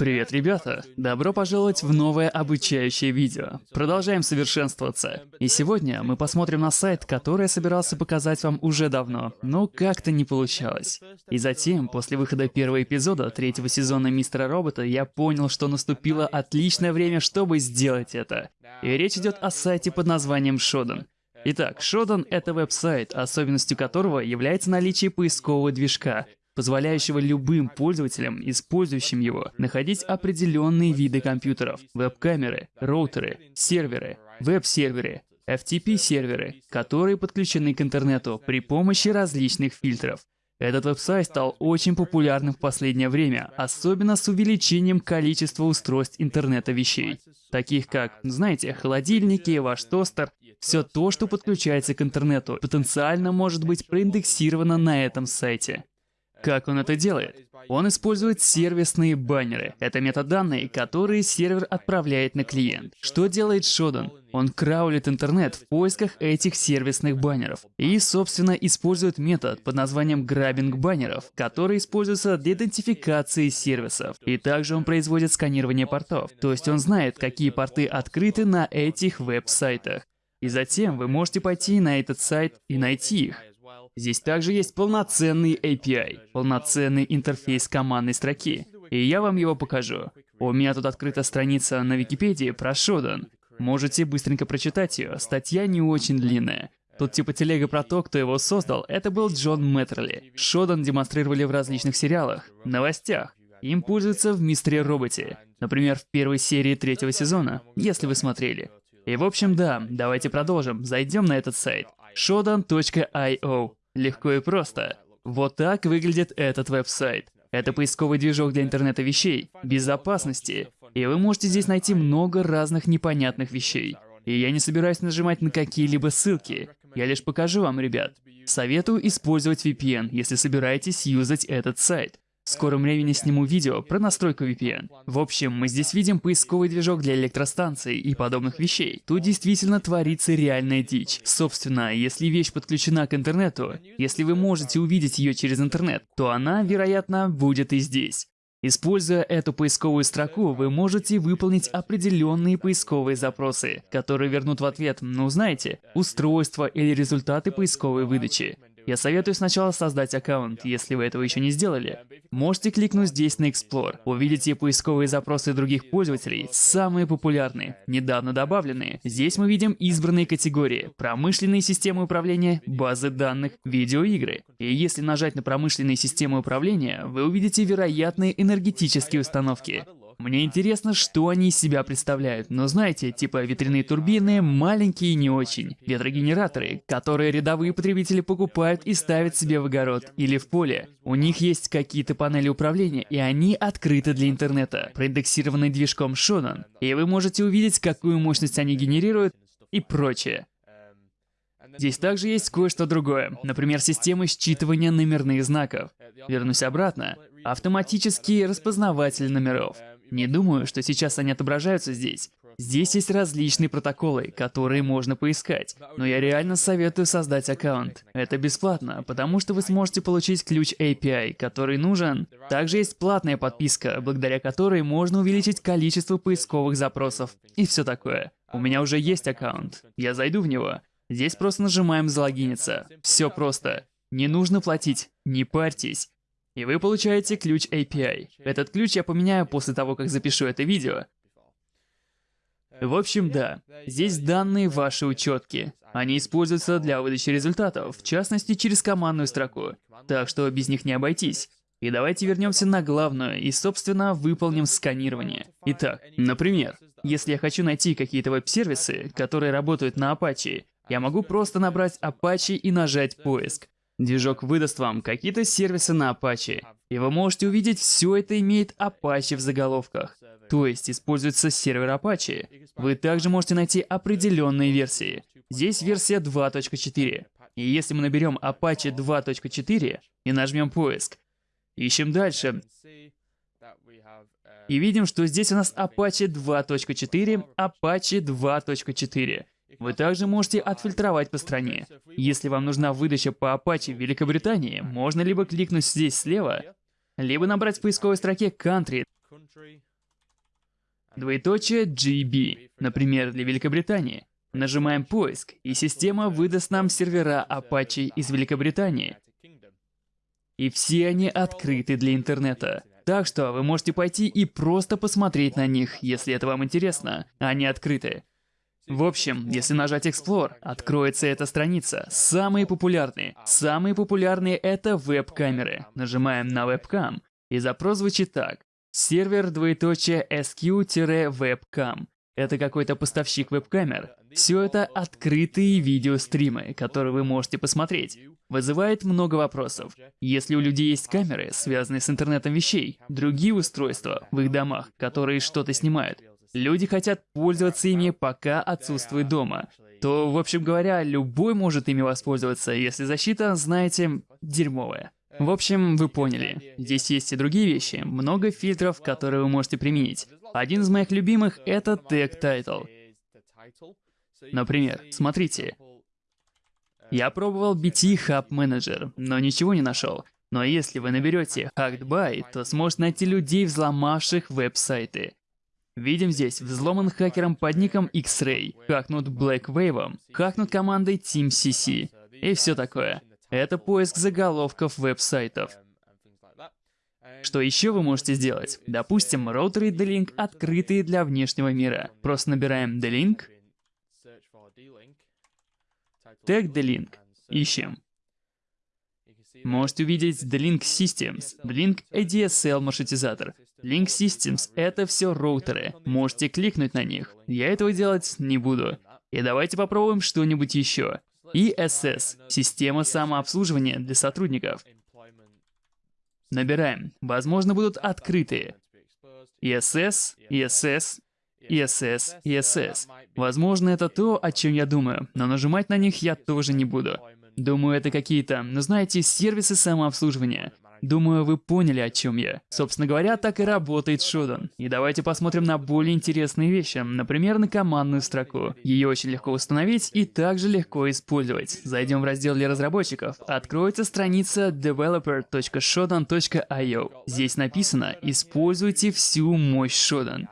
Привет, ребята! Добро пожаловать в новое обучающее видео. Продолжаем совершенствоваться. И сегодня мы посмотрим на сайт, который я собирался показать вам уже давно, но как-то не получалось. И затем, после выхода первого эпизода третьего сезона Мистера Робота, я понял, что наступило отличное время, чтобы сделать это. И речь идет о сайте под названием Shodan. Итак, Shodan — это веб-сайт, особенностью которого является наличие поискового движка, позволяющего любым пользователям, использующим его, находить определенные виды компьютеров, веб-камеры, роутеры, серверы, веб-серверы, FTP-серверы, которые подключены к интернету при помощи различных фильтров. Этот веб-сайт стал очень популярным в последнее время, особенно с увеличением количества устройств интернета вещей, таких как, знаете, холодильники, ваш тостер. Все то, что подключается к интернету, потенциально может быть проиндексировано на этом сайте. Как он это делает? Он использует сервисные баннеры. Это метаданные, которые сервер отправляет на клиент. Что делает Shodan? Он краулит интернет в поисках этих сервисных баннеров. И, собственно, использует метод под названием грабинг баннеров, который используется для идентификации сервисов. И также он производит сканирование портов. То есть он знает, какие порты открыты на этих веб-сайтах. И затем вы можете пойти на этот сайт и найти их. Здесь также есть полноценный API, полноценный интерфейс командной строки. И я вам его покажу. У меня тут открыта страница на Википедии про Shodan. Можете быстренько прочитать ее, статья не очень длинная. Тут типа телега про то, кто его создал, это был Джон Мэттерли. Shodan демонстрировали в различных сериалах, новостях. Им пользуются в Мистере Роботе. Например, в первой серии третьего сезона, если вы смотрели. И в общем, да, давайте продолжим. Зайдем на этот сайт. shodan.io Легко и просто. Вот так выглядит этот веб-сайт. Это поисковый движок для интернета вещей, безопасности. И вы можете здесь найти много разных непонятных вещей. И я не собираюсь нажимать на какие-либо ссылки. Я лишь покажу вам, ребят. Советую использовать VPN, если собираетесь юзать этот сайт. В скором времени сниму видео про настройку VPN. В общем, мы здесь видим поисковый движок для электростанций и подобных вещей. Тут действительно творится реальная дичь. Собственно, если вещь подключена к интернету, если вы можете увидеть ее через интернет, то она, вероятно, будет и здесь. Используя эту поисковую строку, вы можете выполнить определенные поисковые запросы, которые вернут в ответ, ну знаете, устройство или результаты поисковой выдачи. Я советую сначала создать аккаунт, если вы этого еще не сделали. Можете кликнуть здесь на Explore. Увидите поисковые запросы других пользователей, самые популярные, недавно добавленные. Здесь мы видим избранные категории. Промышленные системы управления, базы данных, видеоигры. И если нажать на промышленные системы управления, вы увидите вероятные энергетические установки. Мне интересно, что они из себя представляют. Но знаете, типа ветряные турбины, маленькие не очень. Ветрогенераторы, которые рядовые потребители покупают и ставят себе в огород или в поле. У них есть какие-то панели управления, и они открыты для интернета, проиндексированы движком Shodan. И вы можете увидеть, какую мощность они генерируют и прочее. Здесь также есть кое-что другое, например, системы считывания номерных знаков. Вернусь обратно. Автоматический распознаватель номеров. Не думаю, что сейчас они отображаются здесь. Здесь есть различные протоколы, которые можно поискать, но я реально советую создать аккаунт. Это бесплатно, потому что вы сможете получить ключ API, который нужен. Также есть платная подписка, благодаря которой можно увеличить количество поисковых запросов и все такое. У меня уже есть аккаунт, я зайду в него. Здесь просто нажимаем «Залогиниться». Все просто. Не нужно платить, не парьтесь. И вы получаете ключ API. Этот ключ я поменяю после того, как запишу это видео. В общем, да, здесь данные ваши учетки. Они используются для выдачи результатов, в частности через командную строку. Так что без них не обойтись. И давайте вернемся на главную и, собственно, выполним сканирование. Итак, например, если я хочу найти какие-то веб-сервисы, которые работают на Apache, я могу просто набрать Apache и нажать поиск. Движок выдаст вам какие-то сервисы на Apache, и вы можете увидеть, все это имеет Apache в заголовках. То есть используется сервер Apache. Вы также можете найти определенные версии. Здесь версия 2.4. И если мы наберем Apache 2.4 и нажмем поиск, ищем дальше, и видим, что здесь у нас Apache 2.4, Apache 2.4. Вы также можете отфильтровать по стране. Если вам нужна выдача по Apache в Великобритании, можно либо кликнуть здесь слева, либо набрать в поисковой строке Country, двоеточие GB, например, для Великобритании. Нажимаем поиск, и система выдаст нам сервера Apache из Великобритании. И все они открыты для интернета. Так что вы можете пойти и просто посмотреть на них, если это вам интересно. Они открыты. В общем, если нажать Explore, откроется эта страница. Самые популярные. Самые популярные это веб-камеры. Нажимаем на веб-кам, и запрос звучит так. Сервер двоеточие sq-webcam. Это какой-то поставщик веб-камер. Все это открытые видеостримы, которые вы можете посмотреть. Вызывает много вопросов. Если у людей есть камеры, связанные с интернетом вещей, другие устройства в их домах, которые что-то снимают, люди хотят пользоваться ими, пока отсутствует дома, то, в общем говоря, любой может ими воспользоваться, если защита, знаете, дерьмовая. В общем, вы поняли. Здесь есть и другие вещи, много фильтров, которые вы можете применить. Один из моих любимых — это Tag Title. Например, смотрите. Я пробовал BT Hub Manager, но ничего не нашел. Но если вы наберете Hacked By, то сможете найти людей, взломавших веб-сайты. Видим здесь взломан хакером под ником X-Ray, хакнут Black Wave, хакнут командой Team CC и все такое. Это поиск заголовков веб-сайтов. Что еще вы можете сделать? Допустим, роутеры D-Link открытые для внешнего мира. Просто набираем D-Link, тег D-Link, ищем. Можете увидеть D-Link Systems, D-Link ADSL маршрутизатор. Link Systems — это все роутеры. Можете кликнуть на них. Я этого делать не буду. И давайте попробуем что-нибудь еще. ESS — система самообслуживания для сотрудников. Набираем. Возможно, будут открытые. ESS, ESS, ESS, ESS. Возможно, это то, о чем я думаю, но нажимать на них я тоже не буду. Думаю, это какие-то, ну знаете, сервисы самообслуживания. Думаю, вы поняли, о чем я. Собственно говоря, так и работает Shodan. И давайте посмотрим на более интересные вещи, например, на командную строку. Ее очень легко установить и также легко использовать. Зайдем в раздел для разработчиков. Откроется страница developer.shodan.io. Здесь написано «Используйте всю мощь Shodan».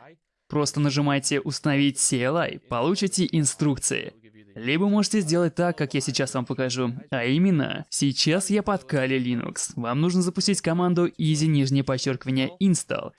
Просто нажимайте «Установить CLI», получите инструкции. Либо можете сделать так, как я сейчас вам покажу. А именно, сейчас я под Kali Linux. Вам нужно запустить команду easy нижнее подчеркивание install.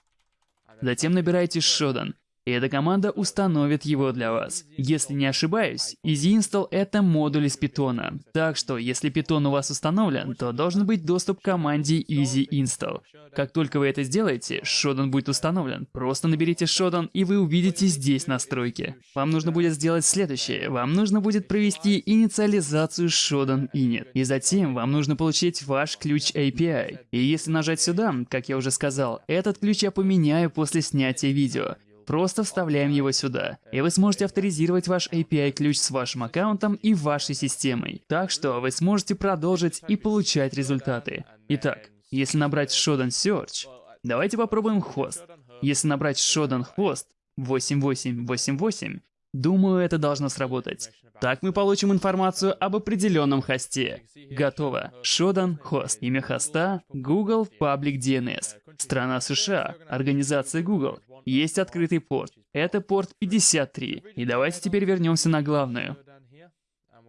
Затем набираете shodan и эта команда установит его для вас. Если не ошибаюсь, EasyInstall — это модуль из питона. Так что, если питон у вас установлен, то должен быть доступ к команде EasyInstall. Как только вы это сделаете, Shodan будет установлен. Просто наберите Shodan, и вы увидите здесь настройки. Вам нужно будет сделать следующее. Вам нужно будет провести инициализацию Shodan Init. И затем вам нужно получить ваш ключ API. И если нажать сюда, как я уже сказал, этот ключ я поменяю после снятия видео. Просто вставляем его сюда, и вы сможете авторизировать ваш API-ключ с вашим аккаунтом и вашей системой. Так что вы сможете продолжить и получать результаты. Итак, если набрать Shodan Search, давайте попробуем хост. Если набрать Shodan Host 8888, думаю, это должно сработать. Так мы получим информацию об определенном хосте. Готово. Shodan Host. Имя хоста — Google Public DNS. Страна США. Организация Google. Есть открытый порт. Это порт 53. И давайте теперь вернемся на главную.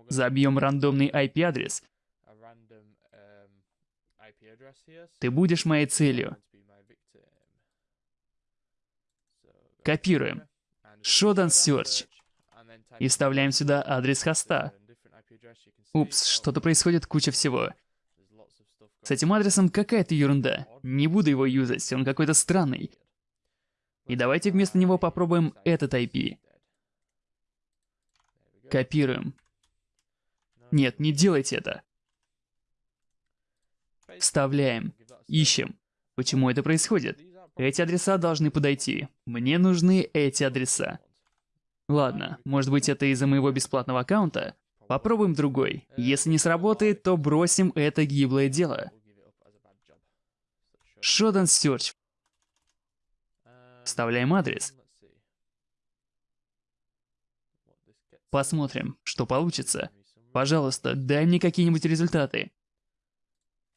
Забьем рандомный IP-адрес. Ты будешь моей целью. Копируем. Shodan Search. И вставляем сюда адрес хоста. Упс, что-то происходит куча всего. С этим адресом какая-то ерунда. Не буду его юзать, он какой-то странный. И давайте вместо него попробуем этот IP. Копируем. Нет, не делайте это. Вставляем. Ищем. Почему это происходит? Эти адреса должны подойти. Мне нужны эти адреса. Ладно, может быть это из-за моего бесплатного аккаунта? Попробуем другой. Если не сработает, то бросим это гиблое дело. Shodan Search Вставляем адрес. Посмотрим, что получится. Пожалуйста, дай мне какие-нибудь результаты.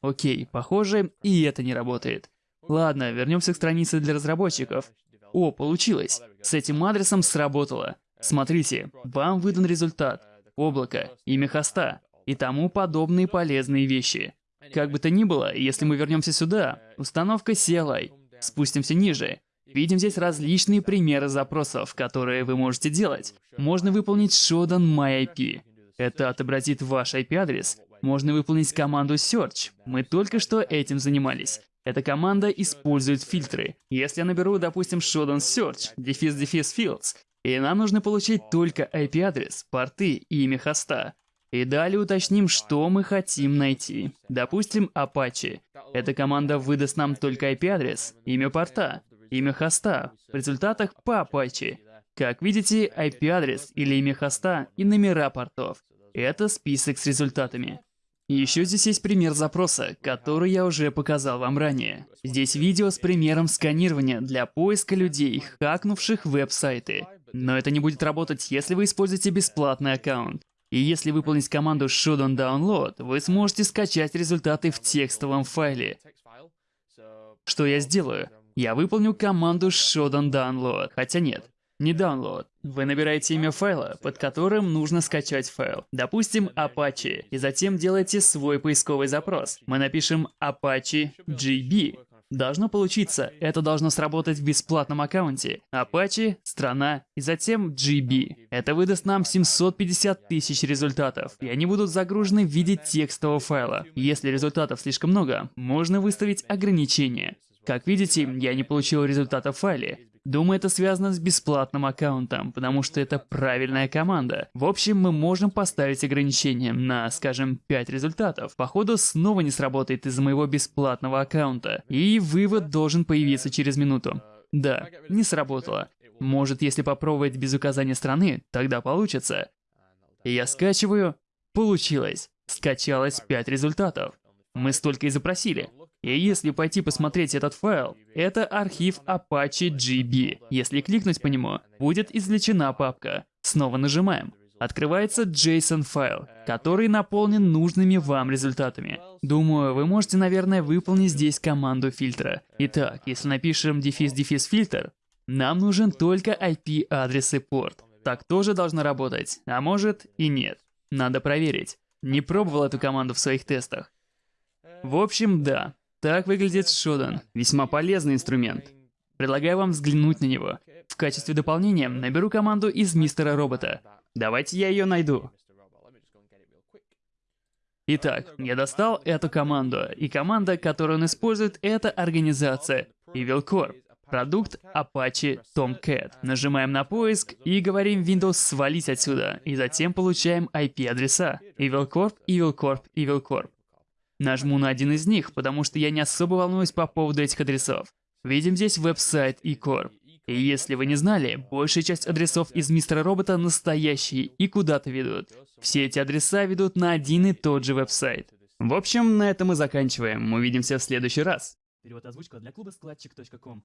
Окей, похоже, и это не работает. Ладно, вернемся к странице для разработчиков. О, получилось. С этим адресом сработало. Смотрите, вам выдан результат. Облако, имя хоста и тому подобные полезные вещи. Как бы то ни было, если мы вернемся сюда, установка CLI, спустимся ниже, видим здесь различные примеры запросов, которые вы можете делать. Можно выполнить shodan myIP. Это отобразит ваш IP-адрес. Можно выполнить команду search. Мы только что этим занимались. Эта команда использует фильтры. Если я наберу, допустим, shodan search, дефис дефис fields, и нам нужно получить только IP-адрес, порты и имя хоста. И далее уточним, что мы хотим найти. Допустим, Apache. Эта команда выдаст нам только IP-адрес, имя порта, имя хоста в результатах по Apache. Как видите, IP-адрес или имя хоста и номера портов. Это список с результатами. Еще здесь есть пример запроса, который я уже показал вам ранее. Здесь видео с примером сканирования для поиска людей, хакнувших веб-сайты. Но это не будет работать, если вы используете бесплатный аккаунт. И если выполнить команду shouldn't download, вы сможете скачать результаты в текстовом файле. Что я сделаю? Я выполню команду shouldn't download, хотя нет, не download. Вы набираете имя файла, под которым нужно скачать файл. Допустим, Apache, и затем делаете свой поисковый запрос. Мы напишем Apache GB. Должно получиться, это должно сработать в бесплатном аккаунте. Apache, страна и затем GB. Это выдаст нам 750 тысяч результатов, и они будут загружены в виде текстового файла. Если результатов слишком много, можно выставить ограничение. Как видите, я не получил результата в файле. Думаю, это связано с бесплатным аккаунтом, потому что это правильная команда. В общем, мы можем поставить ограничение на, скажем, 5 результатов. Походу, снова не сработает из-за моего бесплатного аккаунта. И вывод должен появиться через минуту. Да, не сработало. Может, если попробовать без указания страны, тогда получится. Я скачиваю. Получилось. Скачалось 5 результатов. Мы столько и запросили. И если пойти посмотреть этот файл, это архив Apache GB. Если кликнуть по нему, будет извлечена папка. Снова нажимаем. Открывается JSON файл, который наполнен нужными вам результатами. Думаю, вы можете, наверное, выполнить здесь команду фильтра. Итак, если напишем дефис-дефис фильтр, нам нужен только IP-адрес и порт. Так тоже должно работать, а может и нет. Надо проверить. Не пробовал эту команду в своих тестах. В общем, да, так выглядит Shodan. Весьма полезный инструмент. Предлагаю вам взглянуть на него. В качестве дополнения наберу команду из Мистера Робота. Давайте я ее найду. Итак, я достал эту команду, и команда, которую он использует, это организация Evil Corp. Продукт Apache Tomcat. Нажимаем на поиск и говорим Windows свалить отсюда, и затем получаем IP-адреса. Evil Corp, Evil Corp, Evil Corp. Нажму на один из них, потому что я не особо волнуюсь по поводу этих адресов. Видим здесь веб-сайт eCorp. И если вы не знали, большая часть адресов из Мистера Робота настоящие и куда-то ведут. Все эти адреса ведут на один и тот же веб-сайт. В общем, на этом мы заканчиваем. Увидимся в следующий раз. Перевод озвучка для клуба складчик.ком